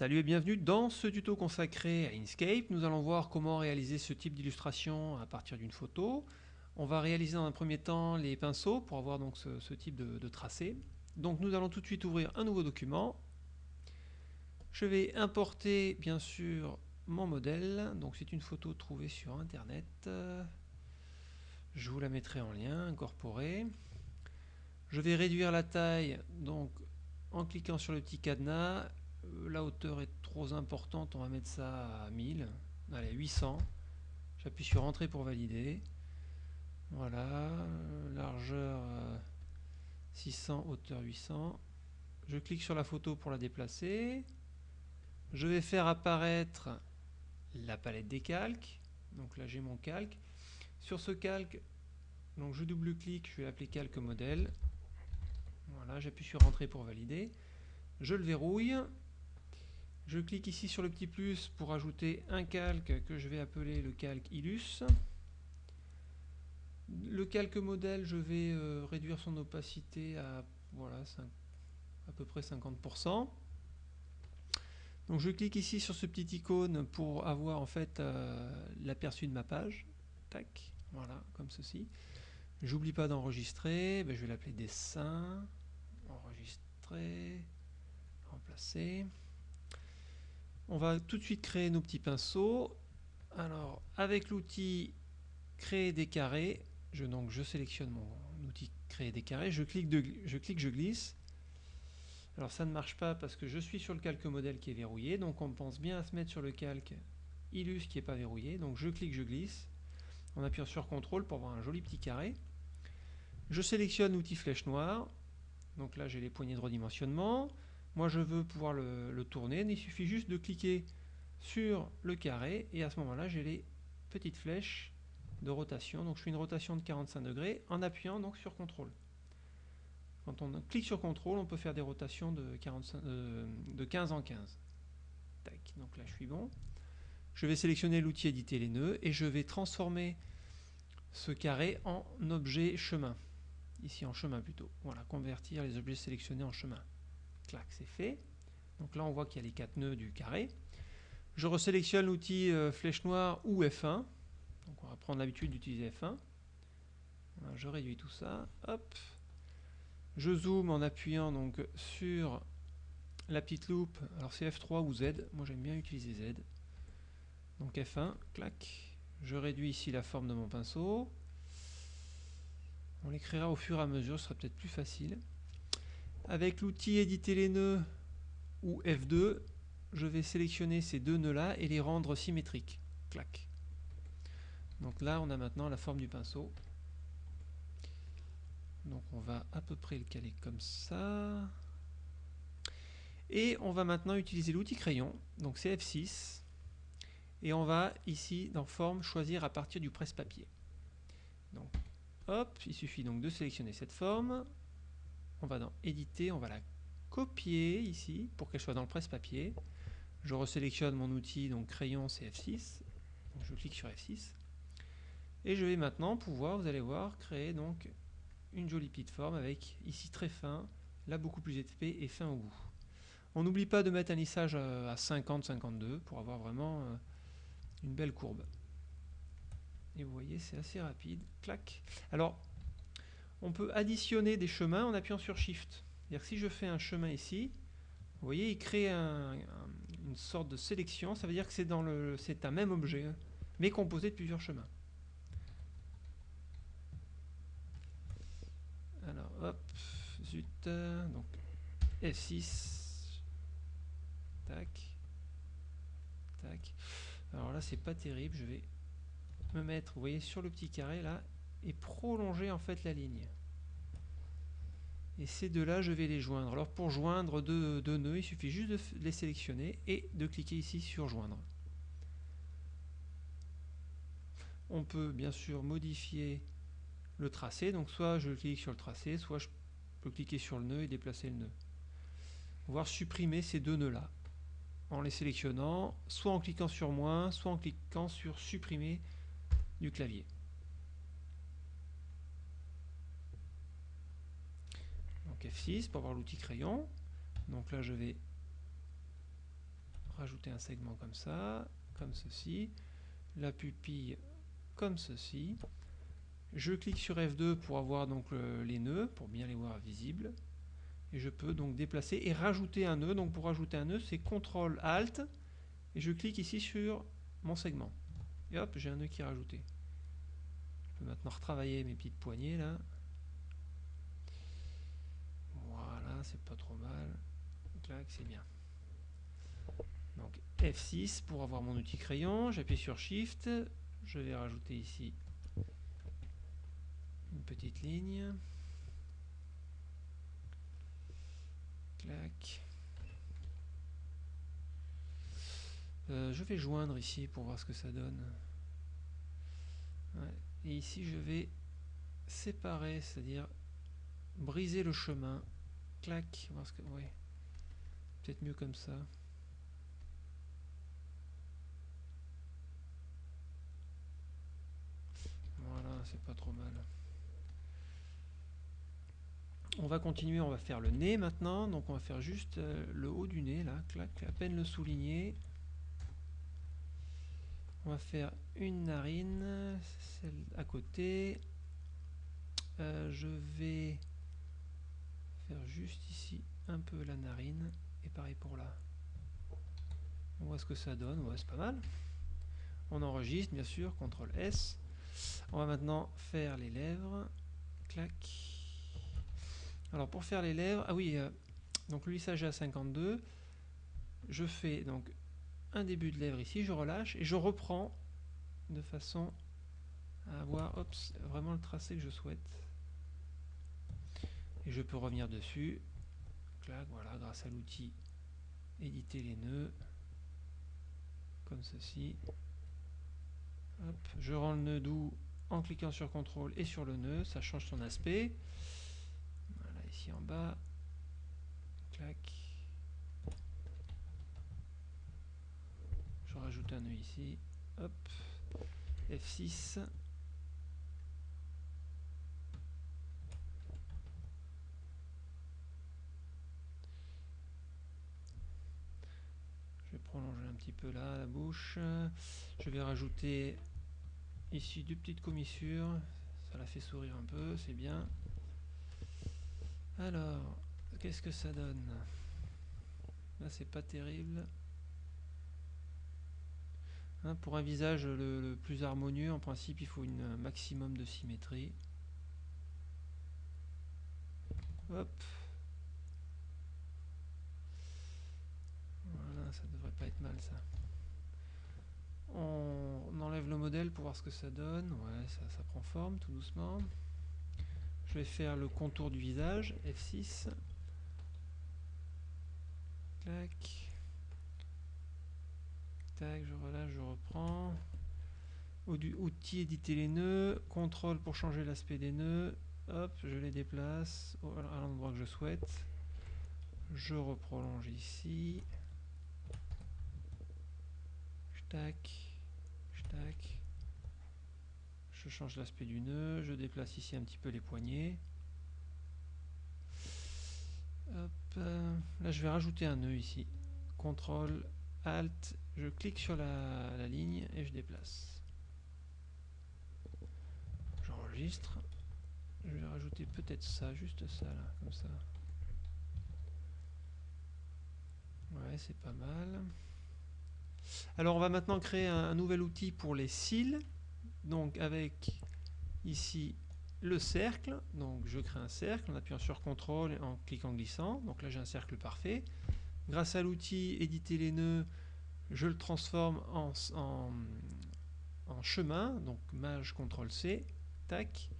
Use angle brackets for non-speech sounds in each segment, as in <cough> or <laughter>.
Salut et bienvenue dans ce tuto consacré à Inkscape. Nous allons voir comment réaliser ce type d'illustration à partir d'une photo. On va réaliser dans un premier temps les pinceaux pour avoir donc ce, type de, tracé. Donc nous allons tout de suite ouvrir un nouveau document. Je vais importer bien sûr mon modèle. Donc c'est une photo trouvée sur internet. Je vous la mettrai en lien, incorporée. Je vais réduire la taille donc en cliquant sur le petit cadenas la hauteur est trop importante, on va mettre ça à 1000. Allez, 800. J'appuie sur Entrée pour valider. Voilà, largeur 600, euh, hauteur 800. Je clique sur la photo pour la déplacer. Je vais faire apparaître la palette des calques. Donc là j'ai mon calque. Sur ce calque, donc je double-clique, je vais l'appeler calque modèle. Voilà, j'appuie sur Entrée pour valider. Je le verrouille. Je clique ici sur le petit plus pour ajouter un calque que je vais appeler le calque Illus. Le calque modèle, je vais euh, réduire son opacité à voilà, à peu près 50%. Donc je clique ici sur ce petit icône pour avoir en fait euh, l'aperçu de ma page. Tac, voilà, comme ceci. J'oublie pas d'enregistrer, ben, je vais l'appeler dessin, enregistrer, remplacer. On va tout de suite créer nos petits pinceaux. Alors, avec l'outil créer des carrés, je, sélectionne mon outil créer des carrés, je clique, de, je clique, je glisse. Alors ça ne marche pas parce que je suis sur le calque modèle qui est verrouillé, donc on pense bien à se mettre sur le calque Illus qui n'est pas verrouillé. Donc je clique, je glisse, en appuyant sur CTRL pour avoir un joli petit carré. Je sélectionne l'outil flèche noire, donc là j'ai les poignées de redimensionnement. Moi, je veux pouvoir le, tourner. Il suffit juste de cliquer sur le carré et à ce moment-là, j'ai les petites flèches de rotation. Donc, je fais une rotation de 45 degrés en appuyant donc sur CTRL. Quand on clique sur CTRL, on peut faire des rotations de, 45, de 15 en 15. Tac, donc là, je suis bon. Je vais sélectionner l'outil éditer les nœuds et je vais transformer ce carré en objet chemin. Ici en chemin plutôt. Voilà, convertir les objets sélectionnés en chemin c'est fait. Donc là, on voit qu'il y a les quatre nœuds du carré. Je resélectionne l'outil euh, flèche noire ou F1. Donc on va prendre l'habitude d'utiliser F1. je réduis tout ça. Hop. Je zoome en appuyant donc sur la petite loupe. Alors c'est F3 ou Z. Moi j'aime bien utiliser Z. Donc F1, clac. Je réduis ici la forme de mon pinceau. On l'écrira au fur et à mesure, ce sera peut-être plus facile. Avec l'outil éditer les nœuds ou F2, je vais sélectionner ces deux nœuds là et les rendre symétriques. Clac. Donc là, on a maintenant la forme du pinceau. Donc on va à peu près le caler comme ça. Et on va maintenant utiliser l'outil crayon. Donc c'est F6. Et on va ici dans forme choisir à partir du presse-papier. Donc hop, il suffit donc de sélectionner cette forme on va dans éditer, on va la copier ici pour qu'elle soit dans le presse-papier. Je resélectionne mon outil, donc crayon CF6. je clique sur F6. Et je vais maintenant pouvoir, vous allez voir, créer donc une jolie petite forme avec ici très fin, là beaucoup plus épais et fin au bout. On n'oublie pas de mettre un lissage à 50-52 pour avoir vraiment euh, une belle courbe. Et vous voyez, c'est assez rapide. Clac. Alors, on peut additionner des chemins en appuyant sur Shift. Si je fais un chemin ici, vous voyez, il crée une sorte de sélection. Ça veut dire que c'est dans le, c'est un même objet, hein, mais composé de plusieurs chemins. Alors, hop, zut, donc F6, tac, tac. Alors là, c'est pas terrible. Je vais me mettre, vous voyez, sur le petit carré là, et prolonger en fait la ligne. Et ces deux-là, je vais les joindre. Alors pour joindre deux, nœuds, il suffit juste de les sélectionner et de cliquer ici sur joindre. On peut bien sûr modifier le tracé. Donc soit je clique sur le tracé, soit je peux cliquer sur le nœud et déplacer le nœud. Voir supprimer ces deux nœuds-là en les sélectionnant, soit en cliquant sur moins, soit en cliquant sur supprimer du clavier. F6 pour avoir l'outil crayon. Donc là, je vais rajouter un segment comme ça, comme ceci, la pupille comme ceci. Je clique sur F2 pour avoir donc les nœuds, pour bien les voir visibles. Et je peux donc déplacer et rajouter un nœud. Donc pour rajouter un nœud, c'est CTRL ALT et je clique ici sur mon segment. Et hop, j'ai un nœud qui est rajouté. Je peux maintenant retravailler mes petites poignées là. Voilà, c'est pas trop mal. Clac, c'est bien. Donc F6 pour avoir mon outil crayon, j'appuie sur Shift, je vais rajouter ici une petite ligne. Clac. Euh, je vais joindre ici pour voir ce que ça donne. Et ici je vais séparer, c'est-à-dire briser le chemin. Clac. Ouais. Peut-être mieux comme ça. Voilà, c'est pas trop mal. On va continuer, on va faire le nez maintenant. Donc on va faire juste euh, le haut du nez, là, clac, à peine le souligner. On va faire une narine, celle à côté. Euh, je vais juste ici un peu la narine et pareil pour là. On voit ce que ça donne, ouais, c'est pas mal. On enregistre bien sûr, CTRL S. On va maintenant faire les lèvres. Clac. Alors pour faire les lèvres, ah oui, euh, donc le lissage à 52. Je fais donc un début de lèvre ici, je relâche et je reprends de façon à avoir vraiment le tracé que je souhaite. Et je peux revenir dessus. Clac, voilà, grâce à l'outil éditer les nœuds. Comme ceci. je rends le nœud doux en cliquant sur CTRL et sur le nœud, ça change son aspect. Voilà, ici en bas. Clac. Je rajoute un nœud ici. Hop. F6. Prolonger un petit peu là la bouche. Je vais rajouter ici deux petites commissures. Ça la fait sourire un peu, c'est bien. Alors, qu'est-ce que ça donne? Là, c'est pas terrible. Hein, pour un visage le, plus harmonieux, en principe, il faut un maximum de symétrie. Hop. Voilà, ça être mal ça. On, enlève le modèle pour voir ce que ça donne. Ouais, ça, ça prend forme tout doucement. Je vais faire le contour du visage, F6. Clac je relâche, je reprends. Outil éditer les nœuds, contrôle pour changer l'aspect des nœuds. Hop, je les déplace à l'endroit que je souhaite. Je reprolonge ici. Tac, tac. Je change l'aspect du nœud, je déplace ici un petit peu les poignets. Hop, euh, là je vais rajouter un nœud ici. CTRL, ALT je clique sur la, ligne et je déplace. J'enregistre. Je vais rajouter peut-être ça, juste ça là, comme ça. Ouais, c'est pas mal. Alors on va maintenant créer un, nouvel outil pour les cils. Donc avec ici le cercle. Donc je crée un cercle en appuyant sur CTRL et en cliquant glissant. Donc là j'ai un cercle parfait. Grâce à l'outil éditer les nœuds, je le transforme en, chemin, donc maj CTRL C, tac.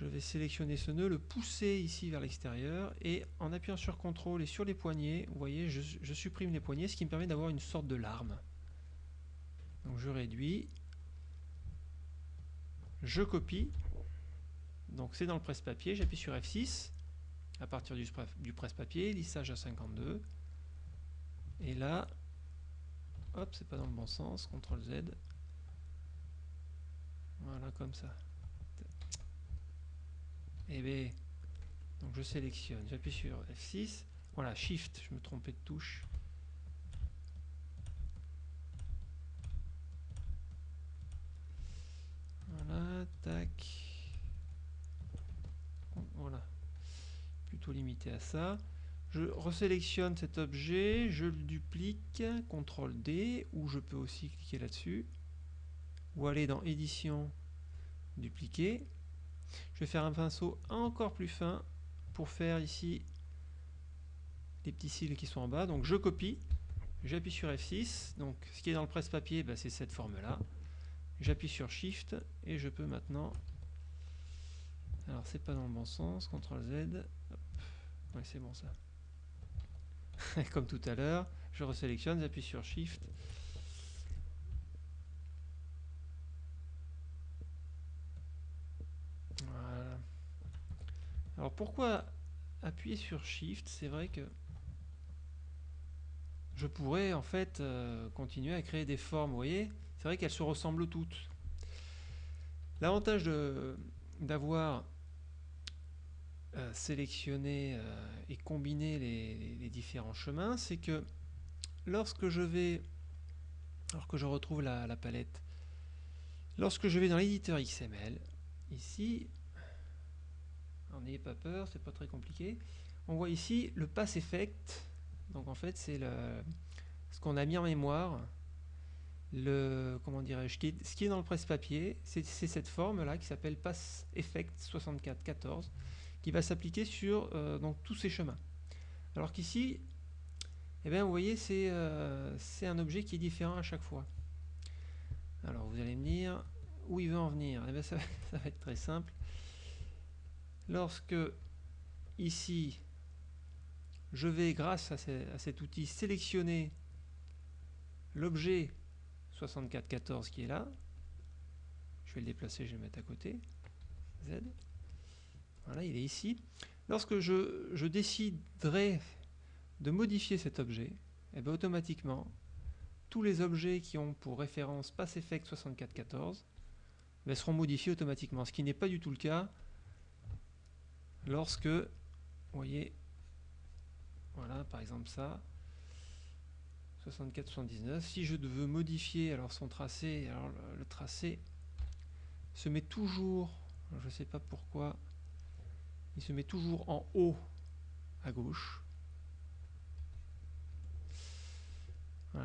Je vais sélectionner ce nœud, le pousser ici vers l'extérieur et en appuyant sur CTRL et sur les poignées, vous voyez, je, supprime les poignées, ce qui me permet d'avoir une sorte de larme. Donc je réduis, je copie, donc c'est dans le presse-papier, j'appuie sur F6 à partir du presse-papier, lissage à 52, et là Hop, c'est pas dans le bon sens. CTRL Z. Voilà, comme ça et bien, Donc je sélectionne, j'appuie sur F6. Voilà, Shift, je me trompais de touche. Voilà, tac. Voilà, plutôt limité à ça. Je resélectionne cet objet, je le duplique, CTRL D, ou je peux aussi cliquer là-dessus, ou aller dans Édition, Dupliquer, je vais faire un pinceau encore plus fin pour faire ici les petits cils qui sont en bas. Donc je copie, j'appuie sur F6, donc ce qui est dans le presse-papier, bah, c'est cette forme-là. J'appuie sur Shift et je peux maintenant... Alors c'est pas dans le bon sens, CTRL Z, c'est bon ça. <laughs> Comme tout à l'heure, je resélectionne, j'appuie sur Shift. Voilà. Alors pourquoi appuyer sur Shift? C'est vrai que je pourrais en fait euh, continuer à créer des formes, vous voyez? C'est vrai qu'elles se ressemblent toutes. L'avantage d'avoir euh, sélectionné euh, et combiné les, différents chemins, c'est que lorsque je vais, alors que je retrouve la, la palette, lorsque je vais dans l'éditeur XML, ici, n'ayez pas peur, c'est pas très compliqué, on voit ici le pass effect donc en fait, c'est ce qu'on a mis en mémoire. Le, comment dirais-je, ce qui est dans le presse-papier, c'est cette forme-là qui s'appelle Pass Effect 6414 qui va s'appliquer sur euh, donc, tous ces chemins. Alors qu'ici, eh bien, vous voyez, euh, c'est un objet qui est différent à chaque fois. Alors vous allez me dire où il veut en venir? Eh bien, ça, <laughs> ça va être très simple. Lorsque ici, je vais, grâce à, cet outil, sélectionner l'objet 6414 qui est là. Je vais le déplacer, je vais le mettre à côté. Z. Voilà, il est ici. Lorsque je, déciderai de modifier cet objet, et eh bien automatiquement, tous les objets qui ont pour référence PassEffect 6414 ben, seront modifiés automatiquement, ce qui n'est pas du tout le cas lorsque, vous voyez, voilà, par exemple ça. 64-79. Si je veux modifier alors son tracé, alors le, tracé se met toujours, je ne sais pas pourquoi, il se met toujours en haut à gauche.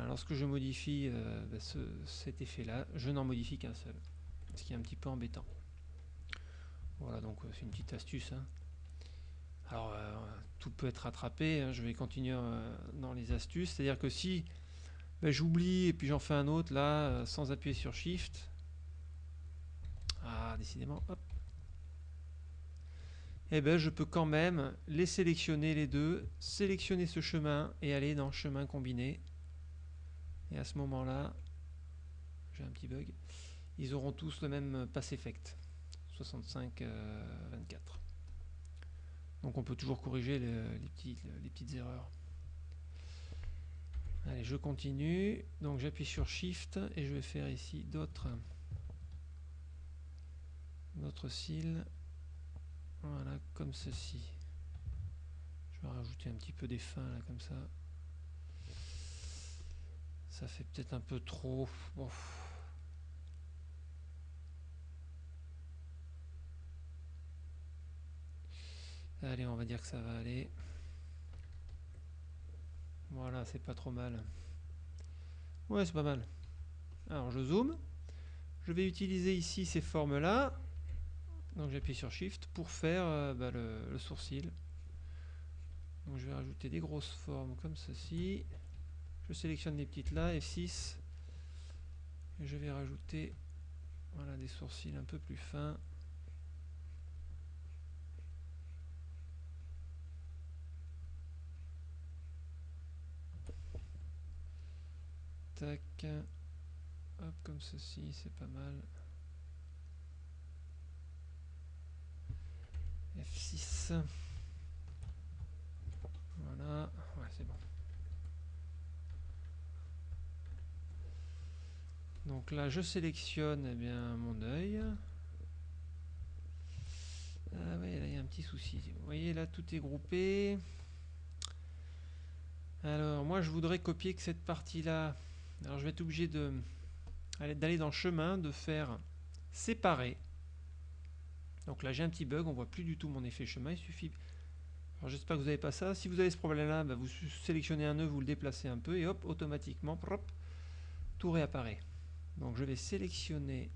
lorsque je modifie euh, ben, cet effet-là, je n'en modifie qu'un seul, ce qui est un petit peu embêtant. Voilà, donc euh, c'est une petite astuce. Hein. Alors, euh, tout peut être rattrapé. Hein. Je vais continuer euh, dans les astuces. C'est-à-dire que si ben, j'oublie et puis j'en fais un autre là, euh, sans appuyer sur Shift. Ah, décidément, hop. Eh ben, je peux quand même les sélectionner les deux, sélectionner ce chemin et aller dans chemin combiné. Et à ce moment-là, j'ai un petit bug, ils auront tous le même pass effect. 65-24. Donc on peut toujours corriger les, petites erreurs. Allez, je continue. Donc j'appuie sur Shift et je vais faire ici d'autres cils. Voilà, comme ceci. Je vais rajouter un petit peu des fins là, comme ça. Ça fait peut-être un peu trop. Allez, on va dire que ça va aller. Voilà, c'est pas trop mal. Ouais, c'est pas mal. Alors, je zoome. Je vais utiliser ici ces formes-là. Donc, j'appuie sur Shift pour faire euh, bah, le, sourcil. Donc, je vais rajouter des grosses formes comme ceci. Je sélectionne les petites là, F6. Et je vais rajouter voilà, des sourcils un peu plus fins. Hop, comme ceci, c'est pas mal. F6. Voilà, ouais, c'est bon. Donc là, je sélectionne eh bien, mon œil. Ah ouais, là, il y a un petit souci. Vous voyez, là, tout est groupé. Alors, moi, je voudrais copier que cette partie-là alors je vais être obligé d'aller dans chemin, de faire séparer. Donc là j'ai un petit bug, on voit plus du tout mon effet chemin, il suffit... Alors j'espère que vous n'avez pas ça. Si vous avez ce problème-là, bah, vous sélectionnez un nœud, vous le déplacez un peu et hop, automatiquement, tout réapparaît. Donc je vais sélectionner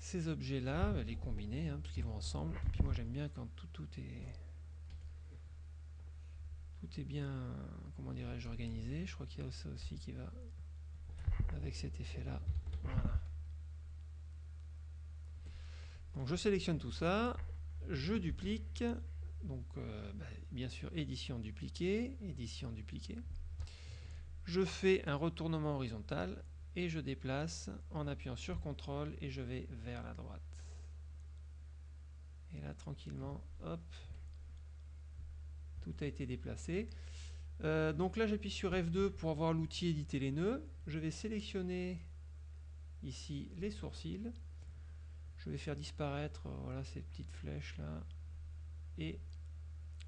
ces objets-là, les combiner, hein, parce qu'ils vont ensemble. Puis moi j'aime bien quand tout, tout est tout est bien, comment dirais-je, organisé. Je crois qu'il y a ça aussi qui va avec cet effet-là. Voilà. Donc je sélectionne tout ça, je duplique, donc euh, bah, bien sûr édition dupliquée, édition dupliquée. Je fais un retournement horizontal et je déplace en appuyant sur CTRL et je vais vers la droite. Et là tranquillement, hop, tout a été déplacé. Euh, donc là j'appuie sur F2 pour avoir l'outil éditer les nœuds. Je vais sélectionner ici les sourcils. Je vais faire disparaître euh, voilà, ces petites flèches là et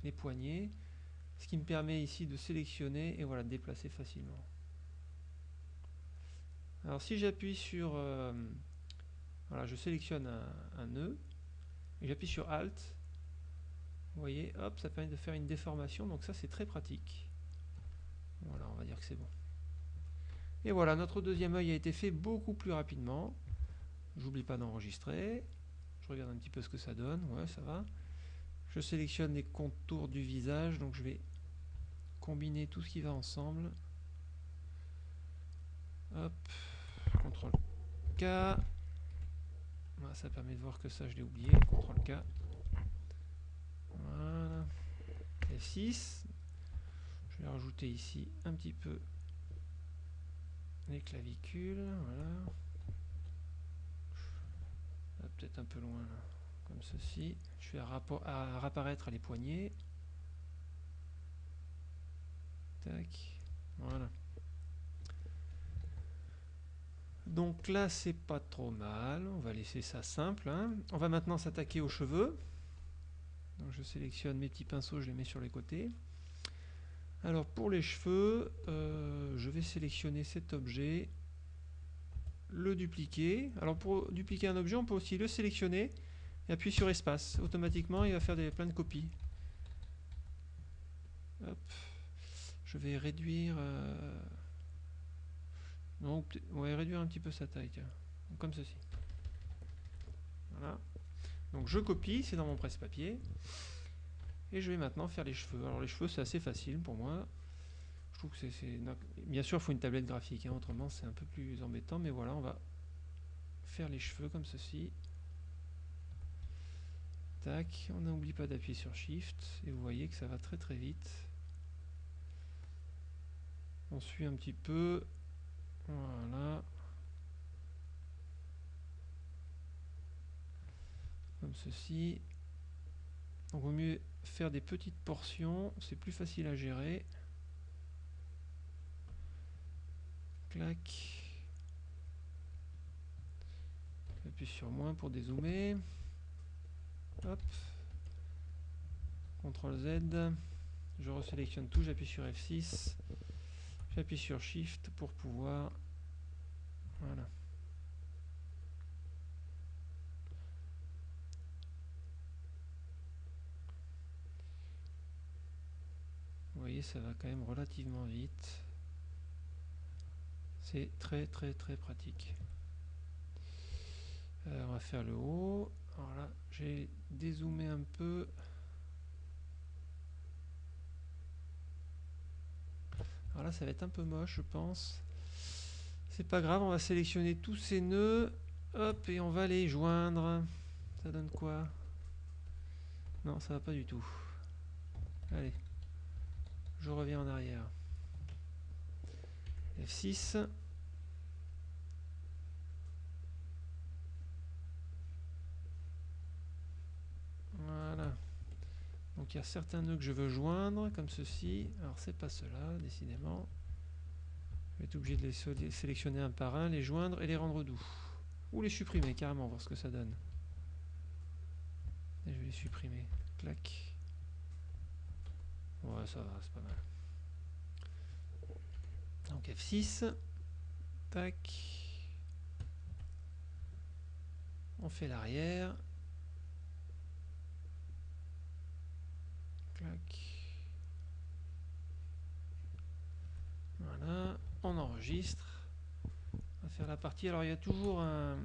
les poignées. Ce qui me permet ici de sélectionner et voilà, déplacer facilement. Alors si j'appuie sur... Euh, voilà, je sélectionne un, un nœud et j'appuie sur Alt vous voyez, hop, ça permet de faire une déformation, donc ça c'est très pratique. Voilà, on va dire que c'est bon. Et voilà, notre deuxième œil a été fait beaucoup plus rapidement. J'oublie pas d'enregistrer. Je regarde un petit peu ce que ça donne. Ouais, ça va. Je sélectionne les contours du visage, donc je vais combiner tout ce qui va ensemble. Hop, CTRL K. ça permet de voir que ça je l'ai oublié. CTRL K. Voilà. F6. Je vais rajouter ici un petit peu les clavicules. Voilà. Peut-être un peu loin, comme ceci. Je vais réapparaître les poignets. Tac. Voilà. Donc là, c'est pas trop mal. On va laisser ça simple. Hein. On va maintenant s'attaquer aux cheveux je sélectionne mes petits pinceaux, je les mets sur les côtés. Alors pour les cheveux, euh, je vais sélectionner cet objet, le dupliquer. Alors pour dupliquer un objet, on peut aussi le sélectionner et appuyer sur espace. Automatiquement, il va faire des, plein de copies. Je vais réduire... Euh, on va réduire un petit peu sa taille, comme ceci. Voilà. Donc je copie, c'est dans mon presse-papier. Et je vais maintenant faire les cheveux. Alors les cheveux, c'est assez facile pour moi. Je trouve que c'est... Bien sûr, il faut une tablette graphique, hein, autrement c'est un peu plus embêtant. Mais voilà, on va faire les cheveux comme ceci. Tac, on n'oublie pas d'appuyer sur Shift. Et vous voyez que ça va très très vite. On suit un petit peu. Voilà. Comme ceci. Donc, vaut mieux faire des petites portions, c'est plus facile à gérer. Clac. J'appuie sur moins pour dézoomer. Hop. CTRL Z. Je resélectionne tout, j'appuie sur F6. J'appuie sur Shift pour pouvoir... Voilà. Vous ça va quand même relativement vite. C'est très très très pratique. Euh, on va faire le haut. Alors là, j'ai dézoomé un peu. Alors là, ça va être un peu moche, je pense. C'est pas grave, on va sélectionner tous ces nœuds. Hop, et on va les joindre. Ça donne quoi? Non, ça va pas du tout. Allez je reviens en arrière. F6. Voilà. Donc il y a certains nœuds que je veux joindre, comme ceci. Alors c'est pas cela, décidément. Je vais être obligé de les sélectionner un par un, les joindre et les rendre doux. Ou les supprimer carrément, voir ce que ça donne. Je vais les supprimer. Clac. Ouais, ça va, c'est pas mal. Donc F6. Tac. On fait l'arrière. Voilà, on enregistre. On va faire la partie. Alors il y a toujours un,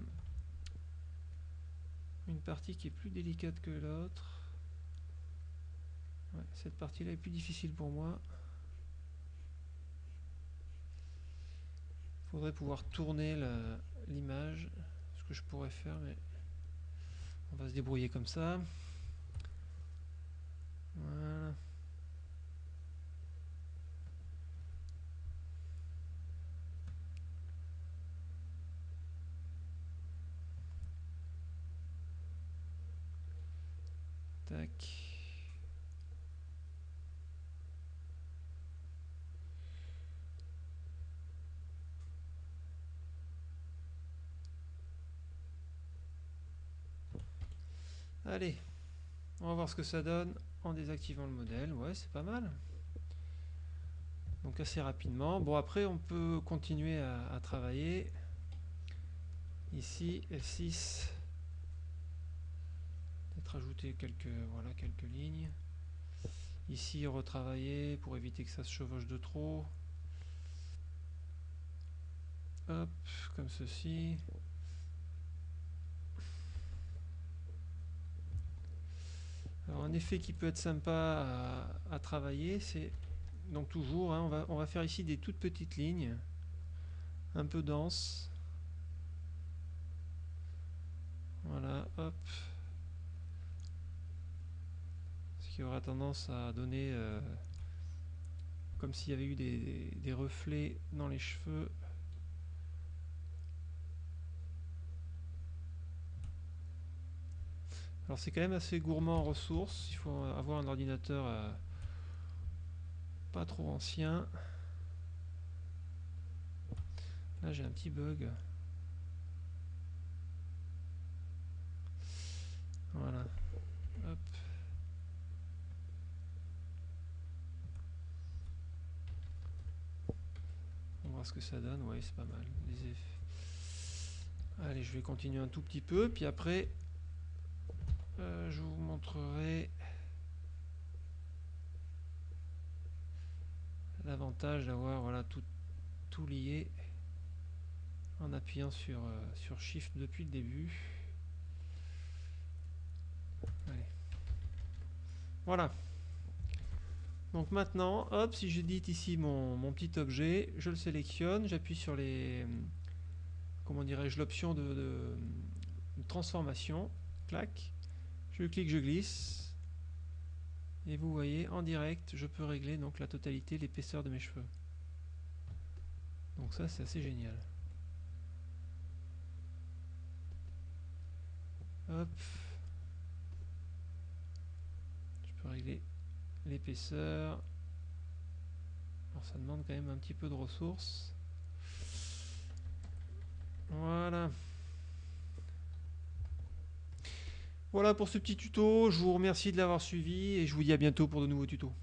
une partie qui est plus délicate que l'autre. Cette partie-là est plus difficile pour moi. Il faudrait pouvoir tourner l'image, ce que je pourrais faire, mais on va se débrouiller comme ça. Voilà. Tac. Allez, on va voir ce que ça donne en désactivant le modèle. Ouais, c'est pas mal. Donc assez rapidement. Bon, après, on peut continuer à, travailler. Ici, F6. Peut-être ajouter quelques, voilà, quelques lignes. Ici, retravailler pour éviter que ça se chevauche de trop. Hop, comme ceci. Alors un effet qui peut être sympa à, travailler, c'est donc toujours, hein, on, va, faire ici des toutes petites lignes, un peu denses. Voilà, hop. Ce qui aura tendance à donner euh, comme s'il y avait eu des reflets dans les cheveux. Alors c'est quand même assez gourmand en ressources, il faut avoir un ordinateur euh, pas trop ancien. Là j'ai un petit bug. Voilà. On va voir ce que ça donne. Ouais, c'est pas mal. Allez, je vais continuer un tout petit peu. Puis après, euh, je vous montrerai l'avantage d'avoir tout, tout lié en appuyant sur, euh, sur Shift depuis le début. Voilà. Donc maintenant, hop, si j'édite ici mon, petit objet, je le sélectionne, j'appuie sur les, comment dirais-je, l'option de, transformation, clac, je clique, je glisse. Et vous voyez, en direct, je peux régler donc la totalité, l'épaisseur de mes cheveux. Donc ça, c'est assez génial. Hop. Je peux régler l'épaisseur. Alors ça demande quand même un petit peu de ressources. Voilà. Voilà pour ce petit tuto, je vous remercie de l'avoir suivi et je vous dis à bientôt pour de nouveaux tutos.